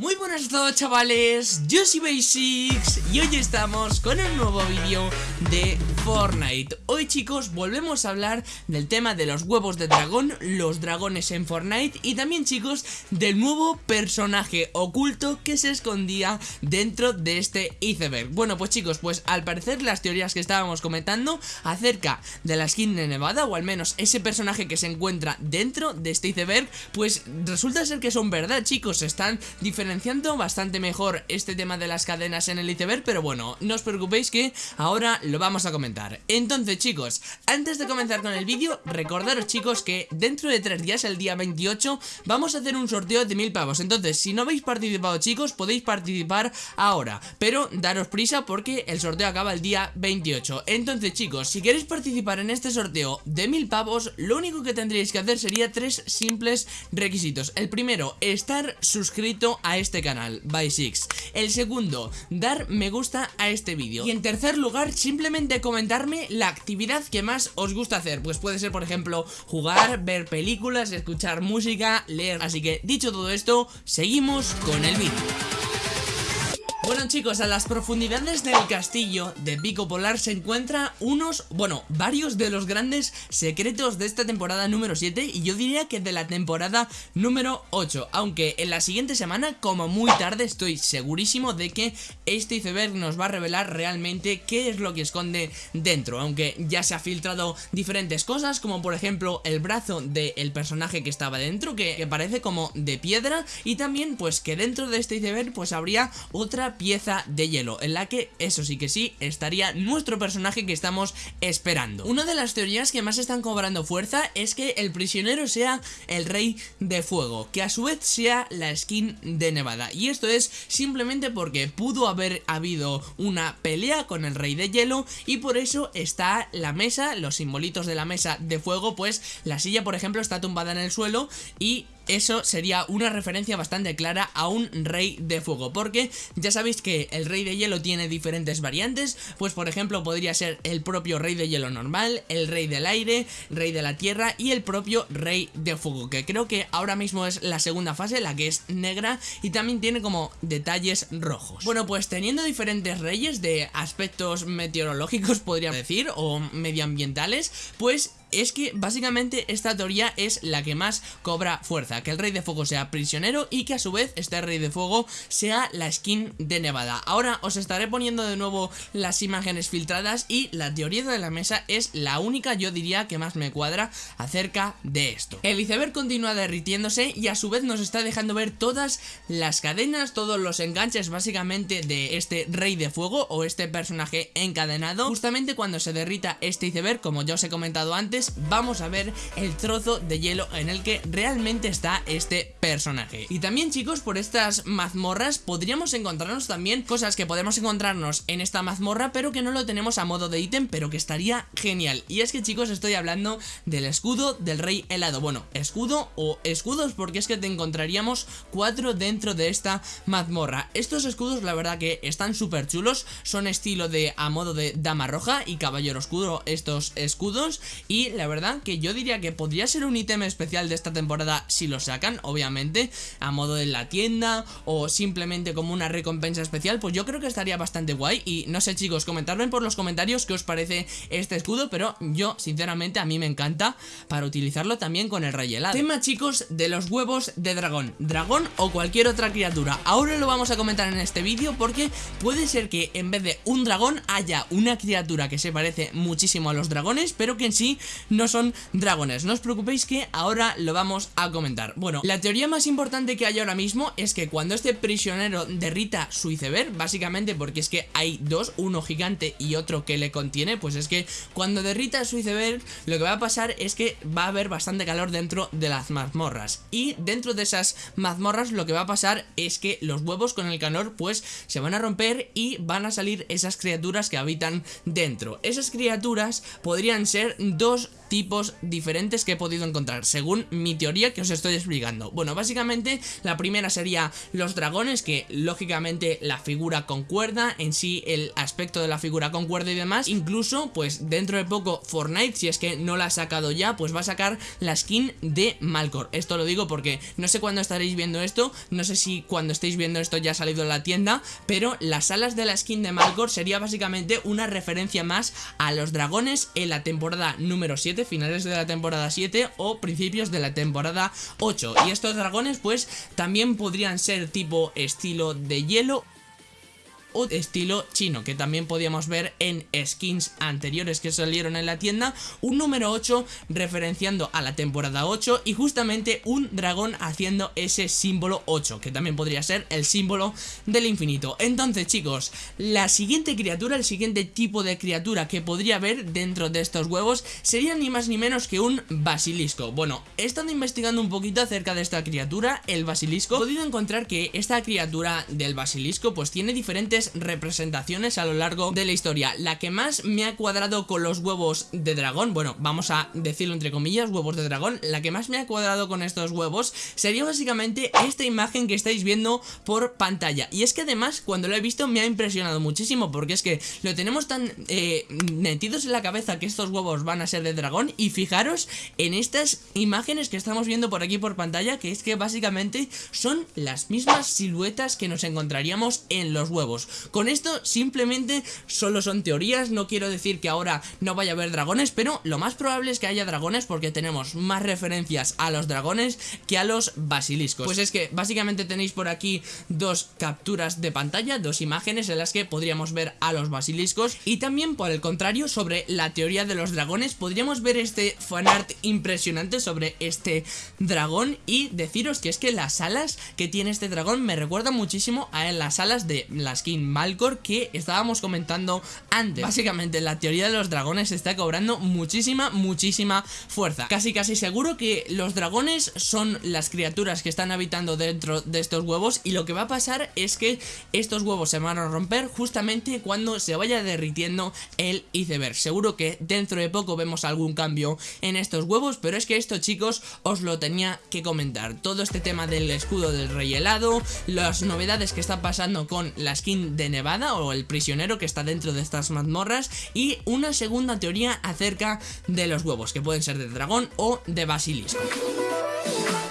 Muy buenas a todos chavales, yo soy Basics y hoy estamos con un nuevo vídeo de Fortnite. Hoy chicos volvemos a hablar del tema de los huevos de dragón, los dragones en Fortnite Y también chicos del nuevo personaje oculto que se escondía dentro de este iceberg. Bueno pues chicos, pues al parecer las teorías que estábamos comentando acerca de la skin de Nevada O al menos ese personaje que se encuentra dentro de este iceberg Pues resulta ser que son verdad chicos, están diferentes bastante mejor este tema de las cadenas en el iceberg Pero bueno, no os preocupéis que ahora lo vamos a comentar. Entonces chicos, antes de comenzar con el vídeo Recordaros chicos que dentro de tres días, el día 28 Vamos a hacer un sorteo de mil pavos. Entonces, si no habéis participado chicos, podéis participar ahora Pero daros prisa porque el sorteo acaba el día 28 Entonces chicos, si queréis participar en este sorteo de mil pavos Lo único que tendríais que hacer sería tres simples requisitos. El primero, estar suscrito a este canal, by Six. El segundo, dar me gusta a este vídeo. Y en tercer lugar, simplemente comentarme la actividad que más os gusta hacer. Pues puede ser, por ejemplo, jugar, ver películas, escuchar música, leer. Así que, dicho todo esto, seguimos con el vídeo bueno chicos, a las profundidades del castillo de Pico Polar se encuentran unos, bueno, varios de los grandes secretos de esta temporada número 7 y yo diría que de la temporada número 8, aunque en la siguiente semana, como muy tarde, estoy segurísimo de que este iceberg nos va a revelar realmente qué es lo que esconde dentro, aunque ya se ha filtrado diferentes cosas, como por ejemplo el brazo del personaje que estaba dentro, que, que parece como de piedra, y también pues que dentro de este iceberg pues habría otra pieza de hielo En la que, eso sí que sí, estaría nuestro personaje que estamos esperando. Una de las teorías que más están cobrando fuerza es que el prisionero sea el rey de fuego Que a su vez sea la skin de Nevada. Y esto es simplemente porque pudo haber habido una pelea con el rey de hielo Y por eso está la mesa, los simbolitos de la mesa de fuego Pues la silla por ejemplo está tumbada en el suelo y eso sería una referencia bastante clara a un rey de fuego Porque ya sabéis que el rey de hielo tiene diferentes variantes. Pues por ejemplo podría ser el propio rey de hielo normal El rey del aire, rey de la tierra y el propio rey de fuego Que creo que ahora mismo es la segunda fase, la que es negra Y también tiene como detalles rojos. Bueno pues teniendo diferentes reyes de aspectos meteorológicos podría decir O medioambientales Pues es que básicamente esta teoría es la que más cobra fuerza, que el rey de fuego sea prisionero y que a su vez este rey de fuego sea la skin de Nevada. Ahora os estaré poniendo de nuevo las imágenes filtradas y la teoría de la mesa es la única yo diría que más me cuadra acerca de esto. El iceberg continúa derritiéndose y a su vez nos está dejando ver todas las cadenas, todos los enganches básicamente de este rey de fuego o este personaje encadenado. Justamente cuando se derrita este iceberg, como ya os he comentado antes, vamos a ver el trozo de hielo en el que realmente está este personaje. Y también chicos, por estas mazmorras podríamos encontrarnos también cosas que podemos encontrarnos en esta mazmorra, pero que no lo tenemos a modo de ítem, pero que estaría genial. Y es que chicos, estoy hablando del escudo del rey helado. Bueno, escudo o escudos porque es que te encontraríamos cuatro dentro de esta mazmorra. Estos escudos la verdad que están súper chulos, son estilo de a modo de dama roja y caballero oscuro estos escudos y la verdad que yo diría que podría ser un ítem especial de esta temporada si lo sacan, obviamente, a modo de la tienda o simplemente como una recompensa especial, pues yo creo que estaría bastante guay. Y no sé chicos, comentadme por los comentarios qué os parece este escudo, pero yo sinceramente a mí me encanta para utilizarlo también con el rey helado. Tema chicos de los huevos de dragón, dragón o cualquier otra criatura, ahora lo vamos a comentar en este vídeo porque puede ser que en vez de un dragón haya una criatura que se parece muchísimo a los dragones, pero que en sí no son dragones. No os preocupéis que ahora lo vamos a comentar. Bueno, la teoría más importante que hay ahora mismo es que cuando este prisionero derrita su iceberg, básicamente porque es que hay dos, uno gigante y otro que le contiene, pues es que cuando derrita su iceberg, lo que va a pasar es que va a haber bastante calor dentro de las mazmorras. Y dentro de esas mazmorras lo que va a pasar es que los huevos con el calor pues se van a romper y van a salir esas criaturas que habitan dentro. Esas criaturas podrían ser dos tipos diferentes que he podido encontrar, según mi teoría que os estoy explicando. Bueno, básicamente la primera sería los dragones, que lógicamente la figura concuerda, en sí el aspecto de la figura concuerda y demás. Incluso, pues dentro de poco Fortnite, si es que no la ha sacado ya, pues va a sacar la skin de Malcor. Esto lo digo porque no sé cuándo estaréis viendo esto, no sé si cuando estéis viendo esto ya ha salido en la tienda, pero las alas de la skin de Malcor sería básicamente una referencia más a los dragones en la temporada número 7, finales de la temporada 7 o principios de la temporada 8. Y estos dragones pues también podrían ser tipo estilo de hielo o estilo chino que también podíamos ver en skins anteriores que salieron en la tienda. Un número 8 referenciando a la temporada 8 y justamente un dragón haciendo ese símbolo 8 que también podría ser el símbolo del infinito. Entonces chicos la siguiente criatura el siguiente tipo de criatura que podría haber dentro de estos huevos sería ni más ni menos que un basilisco. Bueno he estado investigando un poquito acerca de esta criatura el basilisco. He podido encontrar que esta criatura del basilisco pues tiene diferentes representaciones a lo largo de la historia. La que más me ha cuadrado con los huevos de dragón, bueno, vamos a decirlo entre comillas, huevos de dragón, la que más me ha cuadrado con estos huevos sería básicamente esta imagen que estáis viendo por pantalla. Y es que además cuando lo he visto me ha impresionado muchísimo porque es que lo tenemos tan eh, metidos en la cabeza que estos huevos van a ser de dragón y fijaros en estas imágenes que estamos viendo por aquí por pantalla que es que básicamente son las mismas siluetas que nos encontraríamos en los huevos. Con esto simplemente solo son teorías, no quiero decir que ahora no vaya a haber dragones, pero lo más probable es que haya dragones porque tenemos más referencias a los dragones que a los basiliscos. Pues es que básicamente tenéis por aquí dos capturas de pantalla, dos imágenes en las que podríamos ver a los basiliscos y también por el contrario sobre la teoría de los dragones podríamos ver este fanart impresionante sobre este dragón y deciros que es que las alas que tiene este dragón me recuerdan muchísimo a las alas de la skin Malcor que estábamos comentando antes. Básicamente la teoría de los dragones está cobrando muchísima, muchísima fuerza. Casi casi seguro que los dragones son las criaturas que están habitando dentro de estos huevos y lo que va a pasar es que estos huevos se van a romper justamente cuando se vaya derritiendo el iceberg. Seguro que dentro de poco vemos algún cambio en estos huevos, pero es que esto chicos os lo tenía que comentar. Todo este tema del escudo del rey helado, las novedades que están pasando con la skin de Nevada o el prisionero que está dentro de estas mazmorras y una segunda teoría acerca de los huevos que pueden ser de dragón o de basilisco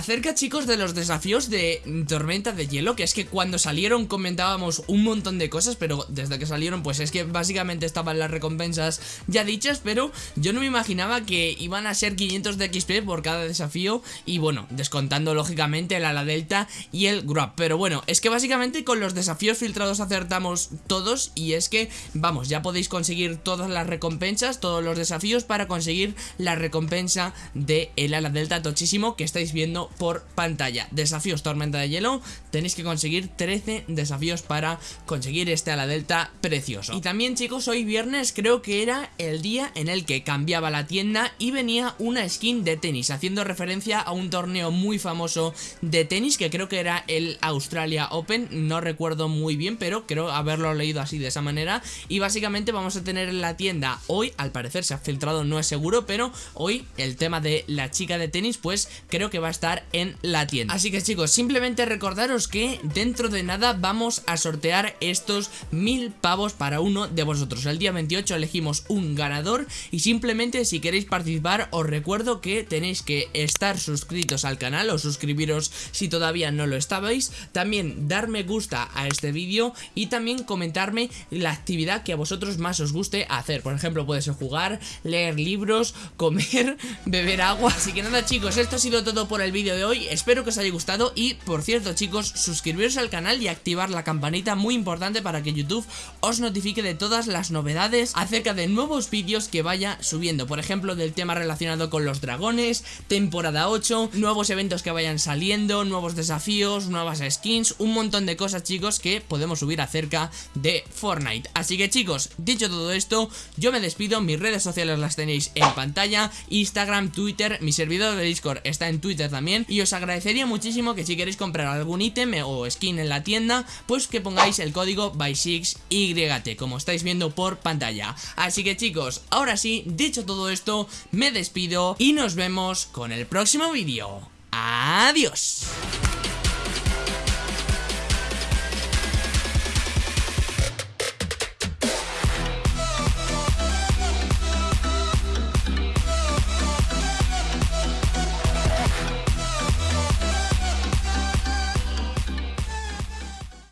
acerca chicos de los desafíos de Tormenta de Hielo Que es que cuando salieron comentábamos un montón de cosas Pero desde que salieron pues es que básicamente estaban las recompensas ya dichas Pero yo no me imaginaba que iban a ser 500 de XP por cada desafío Y bueno, descontando lógicamente el ala delta y el grab Pero bueno, es que básicamente con los desafíos filtrados acertamos todos Y es que, vamos, ya podéis conseguir todas las recompensas, todos los desafíos Para conseguir la recompensa de el ala delta tochísimo que estáis viendo por pantalla. Desafíos Tormenta de Hielo, tenéis que conseguir 13 desafíos para conseguir este ala delta precioso. Y también chicos, hoy viernes creo que era el día en el que cambiaba la tienda y venía una skin de tenis, haciendo referencia a un torneo muy famoso de tenis que creo que era el Australia Open, no recuerdo muy bien, pero creo haberlo leído así de esa manera. Y básicamente vamos a tener en la tienda hoy, al parecer se ha filtrado, no es seguro, pero hoy el tema de la chica de tenis, pues creo que va a estar en la tienda. Así que chicos, simplemente recordaros que dentro de nada vamos a sortear estos mil pavos para uno de vosotros. El día 28 elegimos un ganador y simplemente si queréis participar os recuerdo que tenéis que estar suscritos al canal o suscribiros si todavía no lo estabais. También dar me gusta a este vídeo y también comentarme la actividad que a vosotros más os guste hacer. Por ejemplo puede ser jugar, leer libros, comer, beber agua. Así que nada chicos, esto ha sido todo por el vídeo de hoy, espero que os haya gustado y por cierto chicos, suscribiros al canal y activar la campanita muy importante para que YouTube os notifique de todas las novedades acerca de nuevos vídeos que vaya subiendo, por ejemplo del tema relacionado con los dragones, temporada 8, nuevos eventos que vayan saliendo, nuevos desafíos, nuevas skins, un montón de cosas chicos que podemos subir acerca de Fortnite. Así que chicos, dicho todo esto, yo me despido, mis redes sociales las tenéis en pantalla, Instagram, Twitter, mi servidor de Discord está en Twitter también Y os agradecería muchísimo que si queréis comprar algún ítem o skin en la tienda Pues que pongáis el código by6YT Como estáis viendo por pantalla. Así que chicos, ahora sí, dicho todo esto Me despido y nos vemos con el próximo vídeo. Adiós